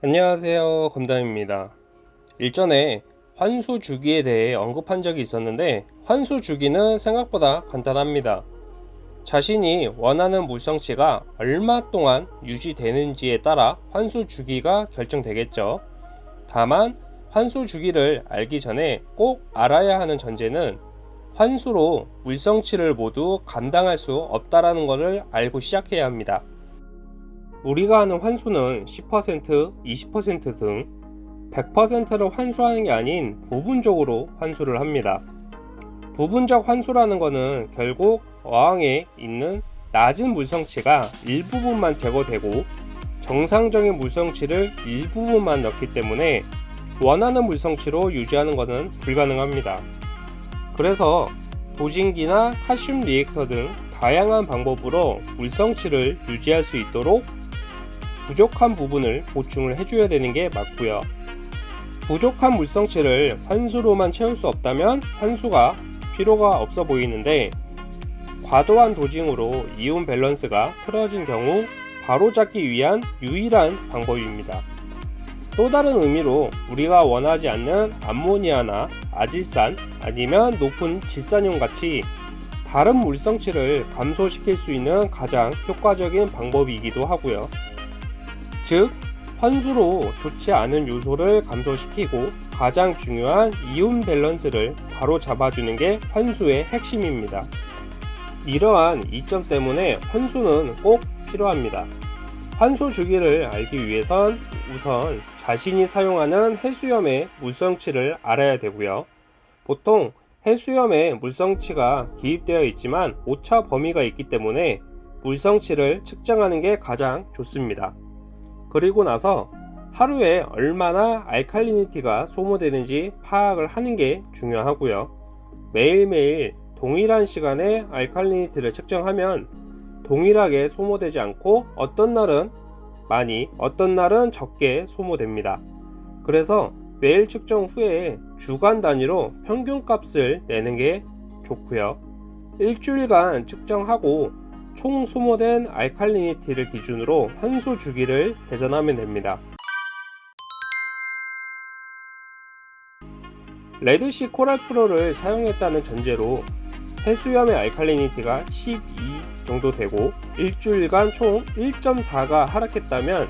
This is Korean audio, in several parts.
안녕하세요 검담입니다. 일전에 환수 주기에 대해 언급한 적이 있었는데 환수 주기는 생각보다 간단합니다. 자신이 원하는 물성치가 얼마 동안 유지되는지에 따라 환수 주기가 결정되겠죠. 다만 환수 주기를 알기 전에 꼭 알아야 하는 전제는 환수로 물성치를 모두 감당할 수 없다라는 것을 알고 시작해야 합니다 우리가 하는 환수는 10%, 20%등 100%를 환수하는 게 아닌 부분적으로 환수를 합니다. 부분적 환수라는 것은 결국 어항에 있는 낮은 물성치가 일부분만 제거되고 정상적인 물성치를 일부분만 넣기 때문에 원하는 물성치로 유지하는 것은 불가능합니다. 그래서 도진기나 칼슘 리액터 등 다양한 방법으로 물성치를 유지할 수 있도록 부족한 부분을 보충을 해줘야 되는 게 맞고요 부족한 물성치를 환수로만 채울 수 없다면 환수가 필요가 없어 보이는데 과도한 도징으로 이온 밸런스가 틀어진 경우 바로잡기 위한 유일한 방법입니다. 또 다른 의미로 우리가 원하지 않는 암모니아나 아질산 아니면 높은 질산염 같이 다른 물성치를 감소시킬 수 있는 가장 효과적인 방법이기도 하고요. 즉 환수로 좋지 않은 요소를 감소시키고 가장 중요한 이온 밸런스를 바로 잡아주는 게 환수의 핵심입니다. 이러한 이점 때문에 환수는 꼭 필요합니다. 환수 주기를 알기 위해선 우선 자신이 사용하는 해수염의 물성치를 알아야 되고요. 보통 해수염에 물성치가 기입되어 있지만 오차 범위가 있기 때문에 물성치를 측정하는 게 가장 좋습니다. 그리고 나서 하루에 얼마나 알칼리니티가 소모되는지 파악을 하는 게 중요하고요. 매일매일 동일한 시간에 알칼리니티를 측정하면 동일하게 소모되지 않고 어떤 날은 많이 어떤 날은 적게 소모됩니다. 그래서 매일 측정 후에 주간 단위로 평균 값을 내는 게 좋고요. 일주일간 측정하고 총 소모된 알칼리니티를 기준으로 환수 주기를 계산하면 됩니다. 레드시 코랄 프로를 사용했다는 전제로 해수염의 알칼리니티가 12 정도 되고 일주일간 총 1.4가 하락했다면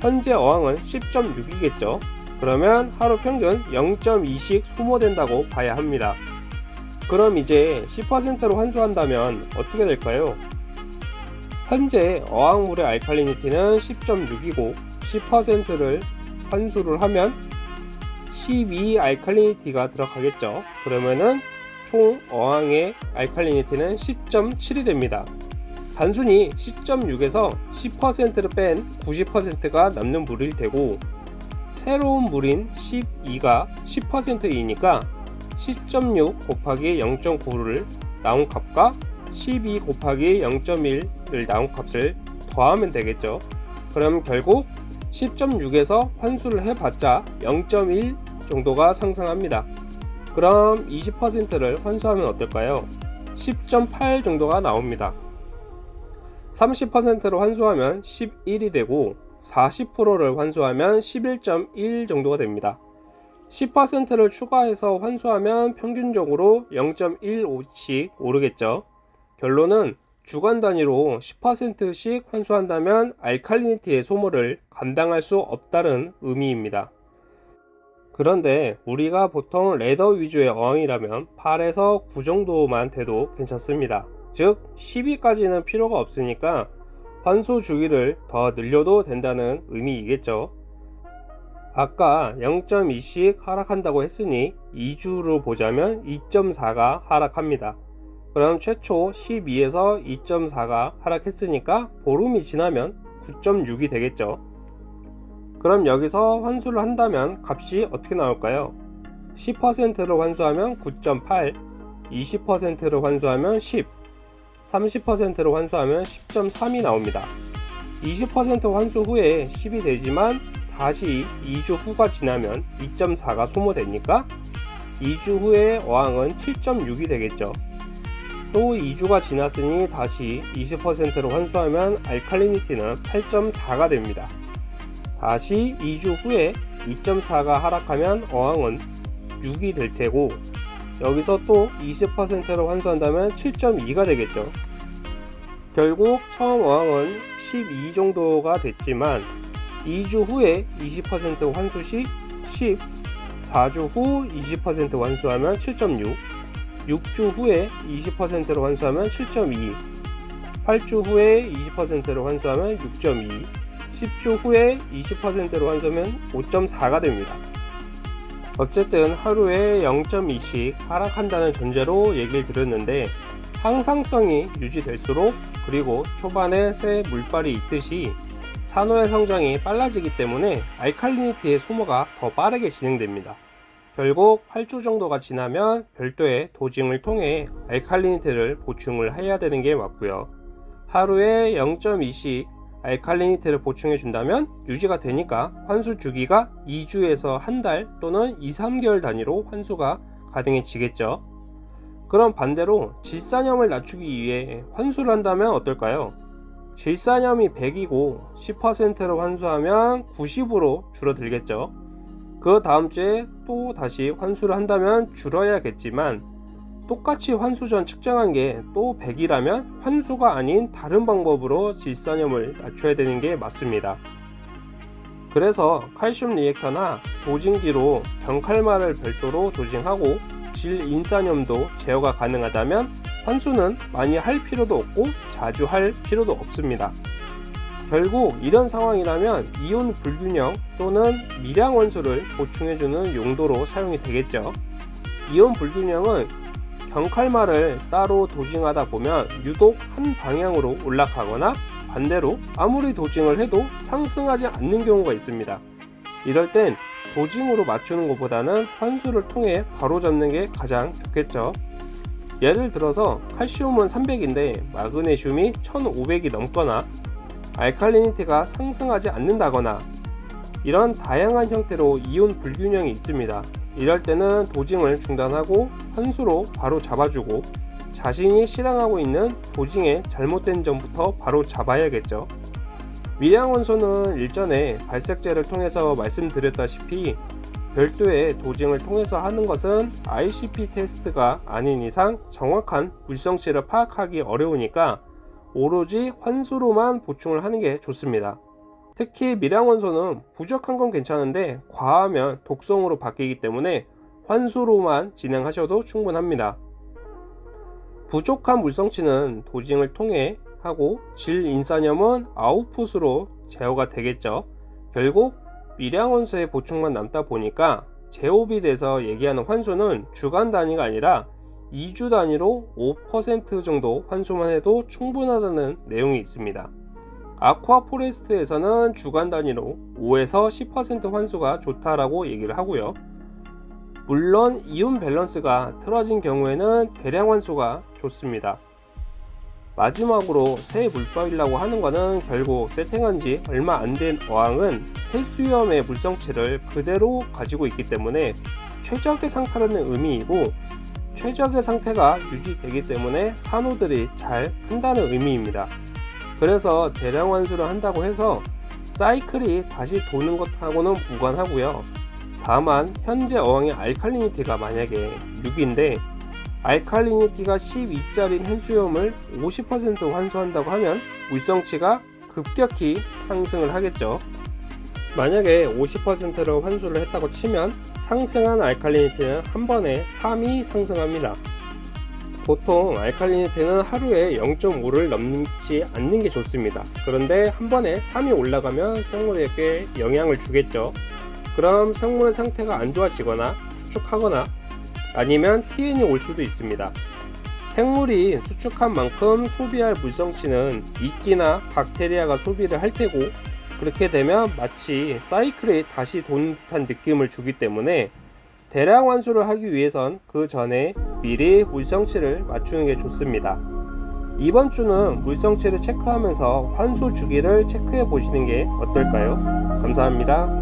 현재 어항은 10.6이겠죠. 그러면 하루 평균 0.2씩 소모된다고 봐야 합니다. 그럼 이제 10%로 환수한다면 어떻게 될까요? 현재 어항물의 알칼리니티는 10.6이고 10%를 환수를 하면 12 알칼리니티가 들어가겠죠. 그러면은 총 어항의 알칼리니티는 10.7이 됩니다. 단순히 10.6에서 10%를 뺀 90%가 남는 물일 테고 새로운 물인 12가 10%이니까 10.6 곱하기 0.9를 나온 값과 12 곱하기 0.1 을 나온 값을 더하면 되겠죠. 그럼 결국 10.6에서 환수를 해봤자 0.1 정도가 상승합니다. 그럼 20%를 환수하면 어떨까요? 10.8 정도가 나옵니다. 30%로 환수하면 11이 되고 40%를 환수하면 11.1 정도가 됩니다. 10%를 추가해서 환수하면 평균적으로 0.15씩 오르겠죠. 결론은 주간 단위로 10%씩 환수한다면 알칼리니티의 소모를 감당할 수 없다는 의미입니다. 그런데 우리가 보통 레더 위주의 어항이라면 8에서 9 정도만 돼도 괜찮습니다. 즉 12까지는 필요가 없으니까 환수 주기를 더 늘려도 된다는 의미이겠죠. 아까 0.2씩 하락한다고 했으니 2주로 보자면 2.4가 하락합니다. 그럼 최초 12에서 2.4가 하락했으니까 보름이 지나면 9.6이 되겠죠. 그럼 여기서 환수를 한다면 값이 어떻게 나올까요? 10%를 환수하면 9.8 20%를 환수하면 10 30%를 환수하면 10.3이 나옵니다. 20% 환수 후에 10이 되지만 다시 2주 후가 지나면 2.4가 소모되니까 2주 후에 어항은 7.6이 되겠죠 또 2주가 지났으니 다시 20%로 환수하면 알칼리니티는 8.4가 됩니다. 다시 2주 후에 2.4가 하락하면 어항은 6이 될 테고 여기서 또 20%로 환수한다면 7.2가 되겠죠. 결국 처음 어항은 12 정도가 됐지만 2주 후에 20% 환수 시 10, 4주 후 20% 환수하면 7.6, 6주 후에 20%로 환수하면 7.2, 8주 후에 20%로 환수하면 6.2, 10주 후에 20%로 환수하면 5.4가 됩니다. 어쨌든 하루에 0.2씩 하락한다는 전제로 얘기를 드렸는데 항상성이 유지될수록 그리고 초반에 새 물발이 있듯이 산호의 성장이 빨라지기 때문에 알칼리니티의 소모가 더 빠르게 진행됩니다. 결국 8주 정도가 지나면 별도의 도징을 통해 알칼리니티를 보충을 해야 되는 게 맞고요. 하루에 0.2씩 알칼리니티를 보충해 준다면 유지가 되니까 환수 주기가 2주에서 한 달 또는 2, 3개월 단위로 환수가 가능해지겠죠. 그럼 반대로 질산염을 낮추기 위해 환수를 한다면 어떨까요? 질산염이 100이고 10%로 환수하면 90으로 줄어들겠죠. 그 다음 주에 또 다시 환수를 한다면 줄어야겠지만 똑같이 환수 전 측정한 게 또 100이라면 환수가 아닌 다른 방법으로 질산염을 낮춰야 되는 게 맞습니다. 그래서 칼슘 리액터나 도징기로 경칼마를 별도로 도징하고 질인산염도 제어가 가능하다면 환수는 많이 할 필요도 없고 자주 할 필요도 없습니다. 결국 이런 상황이라면 이온 불균형 또는 미량 원소를 보충해주는 용도로 사용이 되겠죠. 이온 불균형은 경칼마를 따로 도징하다 보면 유독 한 방향으로 올라가거나 반대로 아무리 도징을 해도 상승하지 않는 경우가 있습니다. 이럴 땐 도징으로 맞추는 것보다는 환수를 통해 바로 잡는 게 가장 좋겠죠. 예를 들어서 칼슘은 300인데 마그네슘이 1500이 넘거나 알칼리니티가 상승하지 않는다거나 이런 다양한 형태로 이온 불균형이 있습니다. 이럴 때는 도징을 중단하고 환수로 바로 잡아주고 자신이 실행하고 있는 도징의 잘못된 점부터 바로 잡아야겠죠. 미량원소는 일전에 발색제를 통해서 말씀드렸다시피 별도의 도징을 통해서 하는 것은 ICP 테스트가 아닌 이상 정확한 물성치를 파악하기 어려우니까 오로지 환수로만 보충을 하는 게 좋습니다. 특히 미량원소는 부족한 건 괜찮은데 과하면 독성으로 바뀌기 때문에 환수로만 진행하셔도 충분합니다. 부족한 물성치는 도징을 통해 하고 질인산염은 아웃풋으로 제어가 되겠죠. 결국 미량원소의 보충만 남다 보니까 제오빗에서 얘기하는 환수는 주간 단위가 아니라 2주 단위로 5% 정도 환수만 해도 충분하다는 내용이 있습니다. 아쿠아 포레스트에서는 주간 단위로 5에서 10% 환수가 좋다라고 얘기를 하고요. 물론 이온 밸런스가 틀어진 경우에는 대량 환수가 좋습니다. 마지막으로 새 물빨이라고 하는 것은 결국 세팅한 지 얼마 안 된 어항은 해수염의 물성치를 그대로 가지고 있기 때문에 최적의 상태라는 의미이고 최적의 상태가 유지되기 때문에 산호들이 잘 큰다는 의미입니다. 그래서 대량 환수를 한다고 해서 사이클이 다시 도는 것하고는 무관하고요. 다만 현재 어항의 알칼리니티가 만약에 6인데 알칼리니티가 12짜리인 hen수염을 50% 환수한다고 하면 물성치가 급격히 상승을 하겠죠. 만약에 50%로 환수를 했다고 치면 상승한 알칼리니티는 한 번에 3이 상승합니다. 보통 알칼리니티는 하루에 0.5를 넘지 않는 게 좋습니다. 그런데 한 번에 3이 올라가면 생물에게 영향을 주겠죠. 그럼 생물 상태가 안 좋아지거나 수축하거나 아니면 TN이 올 수도 있습니다. 생물이 수축한 만큼 소비할 물성치는 이끼나 박테리아가 소비를 할 테고 그렇게 되면 마치 사이클에 다시 도는 듯한 느낌을 주기 때문에 대량 환수를 하기 위해선 그 전에 미리 물성치를 맞추는 게 좋습니다. 이번 주는 물성치를 체크하면서 환수 주기를 체크해 보시는 게 어떨까요? 감사합니다.